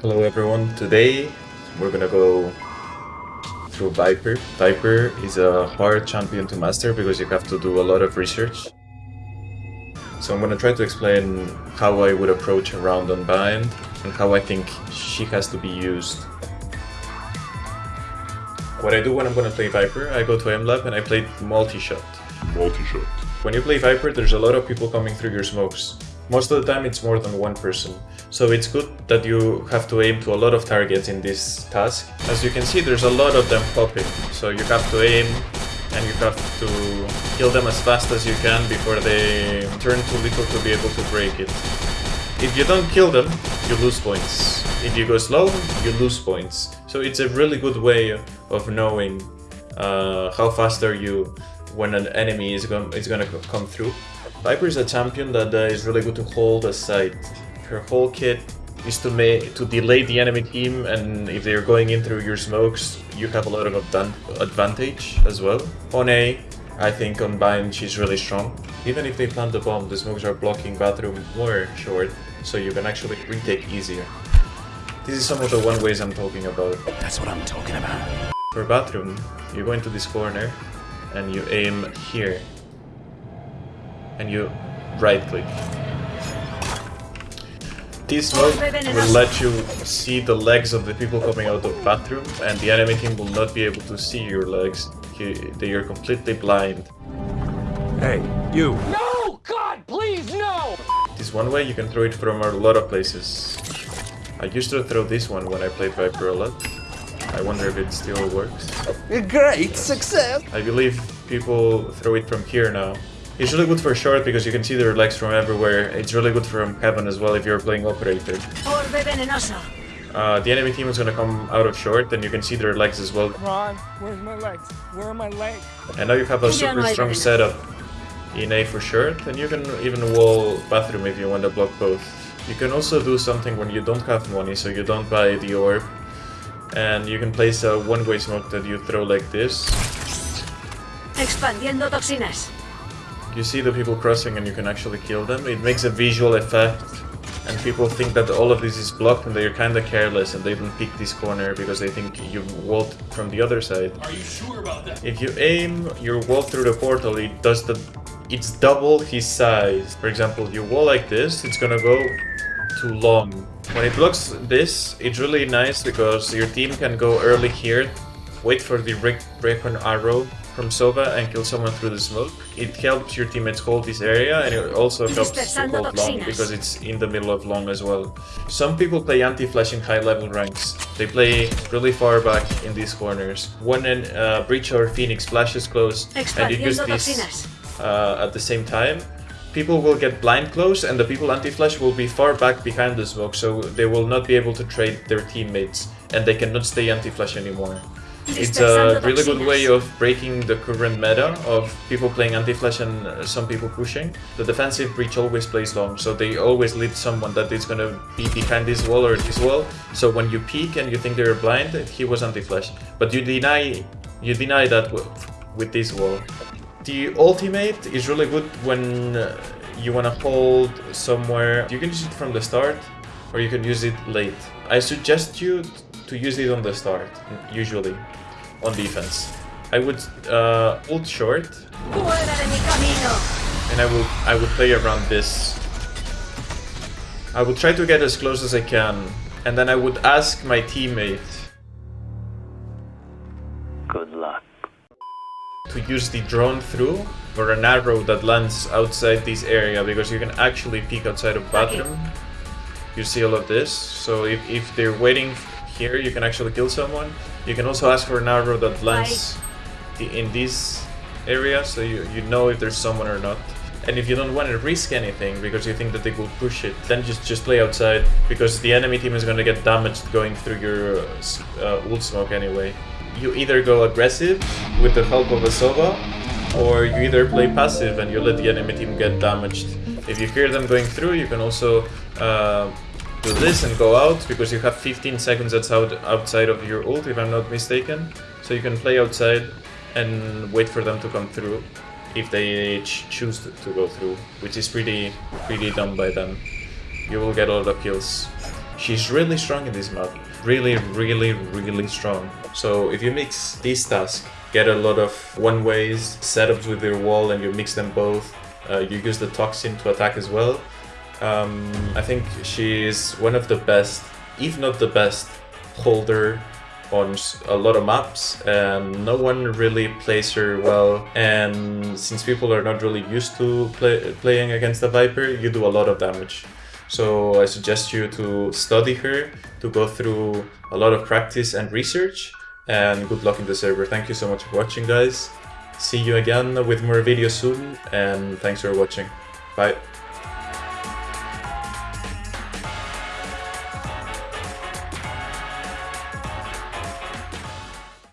Hello everyone, today we're gonna go through Viper. Viper is a hard champion to master because you have to do a lot of research. So I'm gonna try to explain how I would approach a round on Bind and how I think she has to be used. What I do when I'm gonna play Viper, I go to Aim Lab and I play multi-shot. Multi-shot. When you play Viper, there's a lot of people coming through your smokes. Most of the time it's more than one person. So it's good that you have to aim to a lot of targets in this task. As you can see, there's a lot of them popping. So you have to aim and you have to kill them as fast as you can before they turn too little to be able to break it. If you don't kill them, you lose points. If you go slow, you lose points. So it's a really good way of knowing uh, how fast are you when an enemy is, go is gonna come through. Viper is a champion that uh, is really good to hold a site. Her whole kit is to make to delay the enemy team, and if they're going in through your smokes, you have a lot of advantage as well. On A, I think on Bind she's really strong. Even if they plant the bomb, the smokes are blocking bathroom more short, so you can actually retake easier. This is some of the one ways I'm talking about. That's what I'm talking about. For bathroom, you go into this corner and you aim here and you right click. This mode will let you see the legs of the people coming out of the bathroom and the enemy team will not be able to see your legs. They are completely blind. Hey, you! No! God, please, no! This one way you can throw it from a lot of places. I used to throw this one when I played Viper a lot. I wonder if it still works. Great success! I believe people throw it from here now. It's really good for short because you can see their legs from everywhere. It's really good from heaven as well if you're playing operator. Uh, the enemy team is gonna come out of short and you can see their legs as well. Ron, where's my legs? Where are my legs? And now you have a super strong setup in A for short and you can even wall bathroom if you want to block both. You can also do something when you don't have money so you don't buy the orb and you can place a one-way smoke that you throw like this. Expandiendo toxinas. You see the people crossing and you can actually kill them. It makes a visual effect and people think that all of this is blocked and they're kinda careless and they don't pick this corner because they think you walled from the other side. Are you sure about that? If you aim your wall through the portal, it does the... It's double his size. For example, you wall like this, it's gonna go too long. When it blocks this, it's really nice because your team can go early here, wait for the Recon arrow from Sova and kill someone through the smoke. It helps your teammates hold this area and it also helps to hold long because it's in the middle of long as well. Some people play anti-flash in high level ranks. They play really far back in these corners. When a uh, Breach or Phoenix flashes close and you use this uh, at the same time, people will get blind close and the people anti-flash will be far back behind the smoke so they will not be able to trade their teammates and they cannot stay anti-flash anymore. It's a really good way of breaking the current meta of people playing anti-flash and uh, some people pushing. The defensive breach always plays long, so they always lead someone that is gonna be behind this wall or this wall. So when you peek and you think they're blind, he was anti-flash. But you deny you deny that with this wall. The ultimate is really good when uh, you wanna hold somewhere. You can use it from the start, or you can use it late. I suggest you to use it on the start, usually, on defense. I would uh, hold short, and I will I would play around this. I would try to get as close as I can, and then I would ask my teammate. Good luck. To use the drone through, or an arrow that lands outside this area, because you can actually peek outside of bathroom. You see all of this, so if, if they're waiting here you can actually kill someone. You can also ask for an arrow that lands in this area so you, you know if there's someone or not. And if you don't want to risk anything because you think that they will push it, then just, just play outside because the enemy team is going to get damaged going through your uh, ult smoke anyway. You either go aggressive with the help of a Sova or you either play passive and you let the enemy team get damaged. If you hear them going through, you can also uh, do this and go out because you have 15 seconds that's out outside of your ult if I'm not mistaken. So you can play outside and wait for them to come through if they ch choose to, go through, which is pretty pretty dumb by them. You will get a lot of kills. She's really strong in this map. Really, really, really strong. So if you mix these tasks, get a lot of one-ways, setups with your wall, and you mix them both, uh, you use the Toxin to attack as well. Um, I think she is one of the best, if not the best, holder on a lot of maps. And no one really plays her well. And since people are not really used to play, playing against the Viper you do a lot of damage. So I suggest you to study her to go through a lot of practice and research and good luck in the server. Thank you so much for watching guys. See you again with more videos soon and thanks for watching. Bye